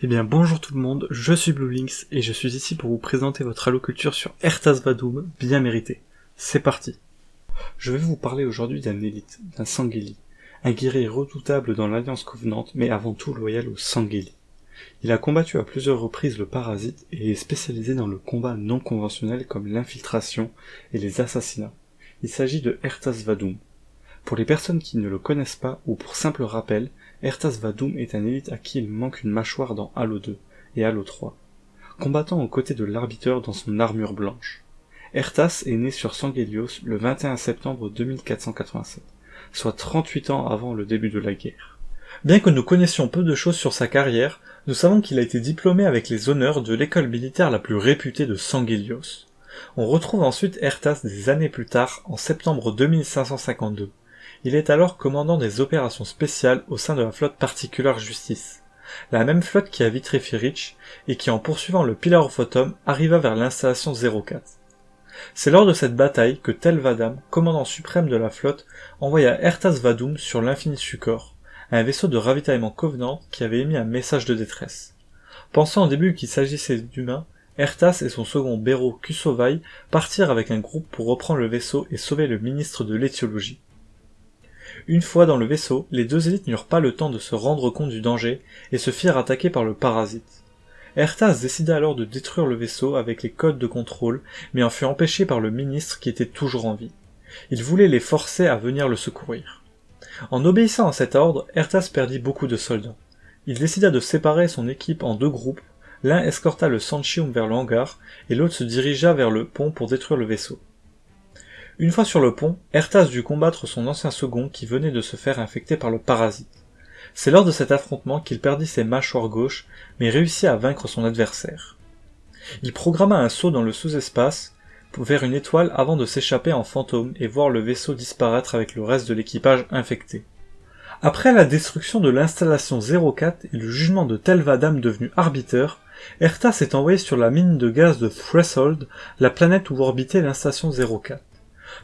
Eh bien bonjour tout le monde, je suis BlueLinks et je suis ici pour vous présenter votre alloculture sur Ertas Vadum, bien mérité. C'est parti Je vais vous parler aujourd'hui d'un élite, d'un Sangeli, un guerrier redoutable dans l'Alliance Covenant mais avant tout loyal au Sangeli. Il a combattu à plusieurs reprises le parasite et est spécialisé dans le combat non conventionnel comme l'infiltration et les assassinats. Il s'agit de Ertas Vadum. Pour les personnes qui ne le connaissent pas ou pour simple rappel, Ertas Vadum est un élite à qui il manque une mâchoire dans Halo 2 et Halo 3, combattant aux côtés de l'arbiteur dans son armure blanche. Ertas est né sur Sangelios le 21 septembre 2487, soit 38 ans avant le début de la guerre. Bien que nous connaissions peu de choses sur sa carrière, nous savons qu'il a été diplômé avec les honneurs de l'école militaire la plus réputée de Sangelios. On retrouve ensuite Ertas des années plus tard, en septembre 2552. Il est alors commandant des opérations spéciales au sein de la flotte particulière Justice, la même flotte qui a vitrifié Rich et qui en poursuivant le Pillar of Autumn arriva vers l'installation 04. C'est lors de cette bataille que Tel Vadam, commandant suprême de la flotte, envoya Ertas Vadum sur l'infini Succor, un vaisseau de ravitaillement Covenant qui avait émis un message de détresse. Pensant au début qu'il s'agissait d'humains, Ertas et son second Béro Kusovai partirent avec un groupe pour reprendre le vaisseau et sauver le ministre de l'éthiologie. Une fois dans le vaisseau, les deux élites n'eurent pas le temps de se rendre compte du danger et se firent attaquer par le parasite. Ertas décida alors de détruire le vaisseau avec les codes de contrôle, mais en fut empêché par le ministre qui était toujours en vie. Il voulait les forcer à venir le secourir. En obéissant à cet ordre, Ertas perdit beaucoup de soldats. Il décida de séparer son équipe en deux groupes, l'un escorta le Sanchium vers le hangar, et l'autre se dirigea vers le pont pour détruire le vaisseau. Une fois sur le pont, Ertas dut combattre son ancien second qui venait de se faire infecter par le parasite. C'est lors de cet affrontement qu'il perdit ses mâchoires gauches, mais réussit à vaincre son adversaire. Il programma un saut dans le sous-espace, vers une étoile avant de s'échapper en fantôme et voir le vaisseau disparaître avec le reste de l'équipage infecté. Après la destruction de l'installation 04 et le jugement de Telvadam devenu arbiteur, Ertas est envoyé sur la mine de gaz de Threshold, la planète où orbitait l'instation 04.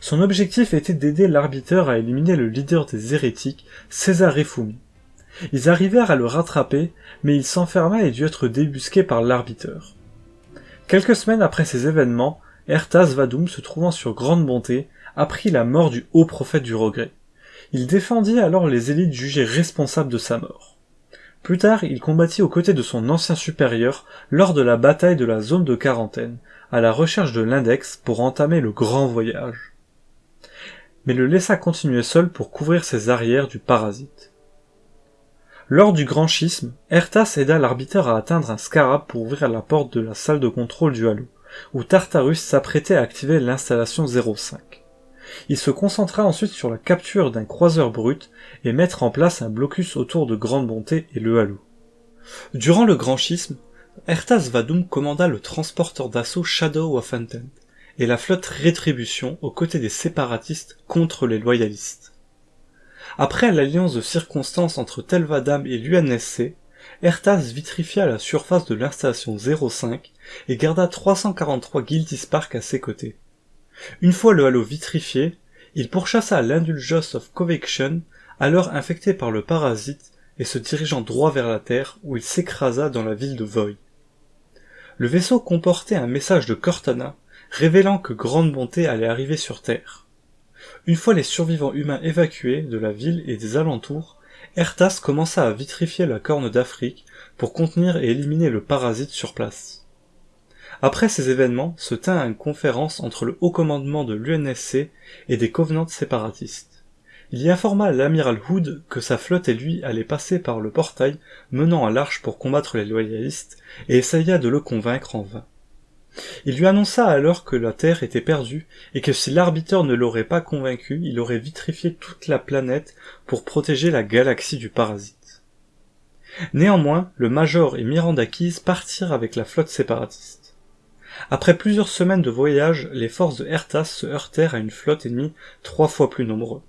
Son objectif était d'aider l'arbiteur à éliminer le leader des hérétiques, César Refumi. Ils arrivèrent à le rattraper, mais il s'enferma et dut être débusqué par l'arbiteur. Quelques semaines après ces événements, Ertas Vadum, se trouvant sur grande bonté, apprit la mort du haut prophète du regret. Il défendit alors les élites jugées responsables de sa mort. Plus tard, il combattit aux côtés de son ancien supérieur lors de la bataille de la zone de quarantaine, à la recherche de l'index pour entamer le grand voyage. Mais le laissa continuer seul pour couvrir ses arrières du parasite. Lors du grand schisme, Ertas aida l'arbiteur à atteindre un scarab pour ouvrir la porte de la salle de contrôle du halo où Tartarus s'apprêtait à activer l'installation 05. Il se concentra ensuite sur la capture d'un croiseur brut et mettre en place un blocus autour de Grande Bonté et le Halo. Durant le grand schisme, Ertas Vadum commanda le transporteur d'assaut Shadow of Intent et la flotte Rétribution aux côtés des séparatistes contre les loyalistes. Après l'alliance de circonstances entre Telvadam et l'UNSC, Ertas vitrifia la surface de l'installation 05 et garda 343 Guilty Spark à ses côtés. Une fois le halo vitrifié, il pourchassa l'Indulgence of Convection, alors infecté par le parasite, et se dirigeant droit vers la Terre, où il s'écrasa dans la ville de Voy. Le vaisseau comportait un message de Cortana, révélant que Grande Bonté allait arriver sur Terre. Une fois les survivants humains évacués de la ville et des alentours, Ertas commença à vitrifier la corne d'Afrique pour contenir et éliminer le parasite sur place. Après ces événements se tint une conférence entre le haut commandement de l'UNSC et des Covenants séparatistes. Il y informa l'amiral Hood que sa flotte et lui allaient passer par le portail menant à l'arche pour combattre les loyalistes et essaya de le convaincre en vain. Il lui annonça alors que la Terre était perdue et que si l'arbiteur ne l'aurait pas convaincu, il aurait vitrifié toute la planète pour protéger la galaxie du parasite. Néanmoins, le Major et Miranda Keys partirent avec la flotte séparatiste. Après plusieurs semaines de voyage, les forces de Ertas se heurtèrent à une flotte ennemie trois fois plus nombreuse.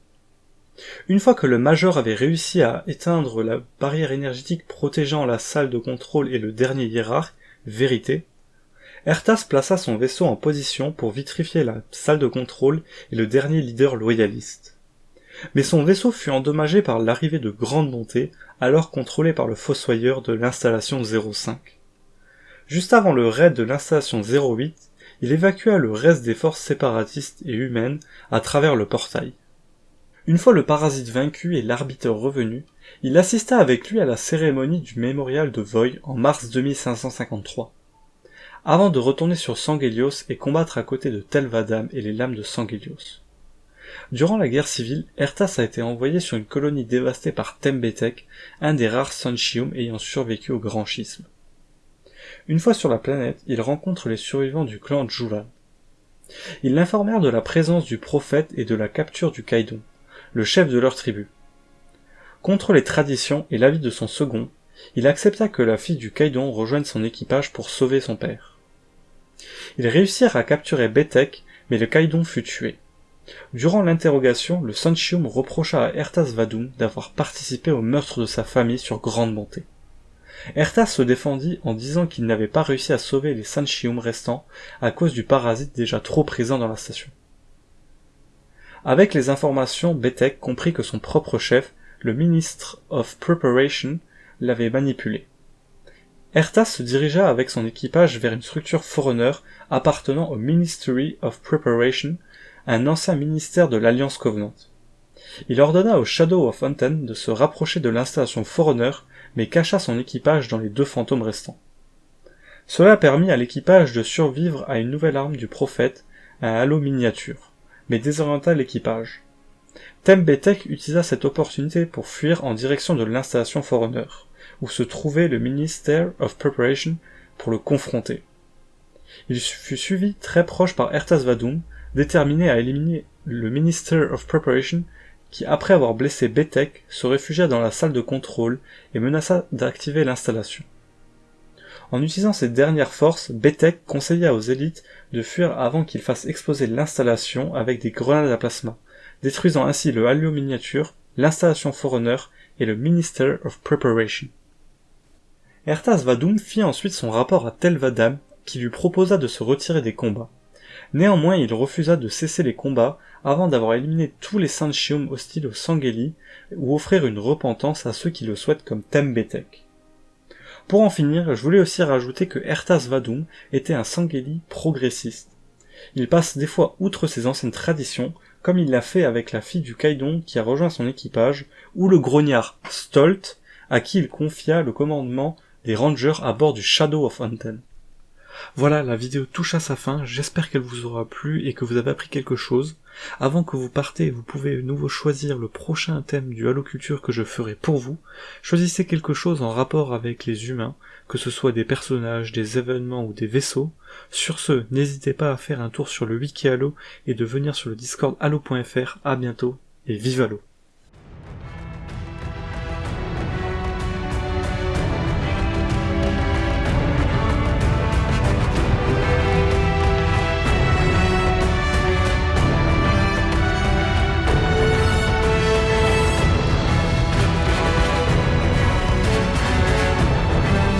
Une fois que le Major avait réussi à éteindre la barrière énergétique protégeant la salle de contrôle et le dernier hiérarque, Vérité, Ertas plaça son vaisseau en position pour vitrifier la salle de contrôle et le dernier leader loyaliste. Mais son vaisseau fut endommagé par l'arrivée de Grande Bonté, alors contrôlé par le fossoyeur de l'installation 05. Juste avant le raid de l'installation 08, il évacua le reste des forces séparatistes et humaines à travers le portail. Une fois le parasite vaincu et l'arbitre revenu, il assista avec lui à la cérémonie du mémorial de Voy en mars 2553, avant de retourner sur Sangelios et combattre à côté de Telvadam et les lames de Sangelios. Durant la guerre civile, Ertas a été envoyé sur une colonie dévastée par Tembetek, un des rares Sunchium ayant survécu au grand schisme. Une fois sur la planète, il rencontre les survivants du clan Julan. Ils l'informèrent de la présence du prophète et de la capture du Kaidon, le chef de leur tribu. Contre les traditions et l'avis de son second, il accepta que la fille du Kaidon rejoigne son équipage pour sauver son père. Ils réussirent à capturer Betek, mais le Kaidon fut tué. Durant l'interrogation, le Sanchium reprocha à Ertas Vadum d'avoir participé au meurtre de sa famille sur grande bonté. Ertas se défendit en disant qu'il n'avait pas réussi à sauver les Sanchium restants à cause du parasite déjà trop présent dans la station. Avec les informations, Betek comprit que son propre chef, le ministre of Preparation, l'avait manipulé. Ertas se dirigea avec son équipage vers une structure Forerunner appartenant au Ministry of Preparation, un ancien ministère de l'Alliance Covenant. Il ordonna au Shadow of Anten de se rapprocher de l'installation Forerunner, mais cacha son équipage dans les deux fantômes restants. Cela permit à l'équipage de survivre à une nouvelle arme du prophète, un halo miniature mais désorienta l'équipage. Tembetek utilisa cette opportunité pour fuir en direction de l'installation Forerunner, où se trouvait le Minister of Preparation pour le confronter. Il fut suivi très proche par Ertas Vadum, déterminé à éliminer le Minister of Preparation, qui après avoir blessé Betek se réfugia dans la salle de contrôle et menaça d'activer l'installation. En utilisant ses dernières forces, Betek conseilla aux élites de fuir avant qu'ils fassent exploser l'installation avec des grenades à plasma, détruisant ainsi le Halo miniature, l'installation Forerunner et le Minister of Preparation. Ertas Vadum fit ensuite son rapport à Telvadam qui lui proposa de se retirer des combats. Néanmoins, il refusa de cesser les combats avant d'avoir éliminé tous les Sanchium hostiles au Sangeli ou offrir une repentance à ceux qui le souhaitent comme Tembetek. Pour en finir, je voulais aussi rajouter que Ertas Vadum était un Sangeli progressiste. Il passe des fois outre ses anciennes traditions, comme il l'a fait avec la fille du Kaidon qui a rejoint son équipage, ou le grognard Stolt, à qui il confia le commandement des rangers à bord du Shadow of Anten. Voilà, la vidéo touche à sa fin, j'espère qu'elle vous aura plu et que vous avez appris quelque chose. Avant que vous partez, vous pouvez de nouveau choisir le prochain thème du Halo Culture que je ferai pour vous. Choisissez quelque chose en rapport avec les humains, que ce soit des personnages, des événements ou des vaisseaux. Sur ce, n'hésitez pas à faire un tour sur le wiki Halo et de venir sur le Discord halo.fr. À bientôt et vive Halo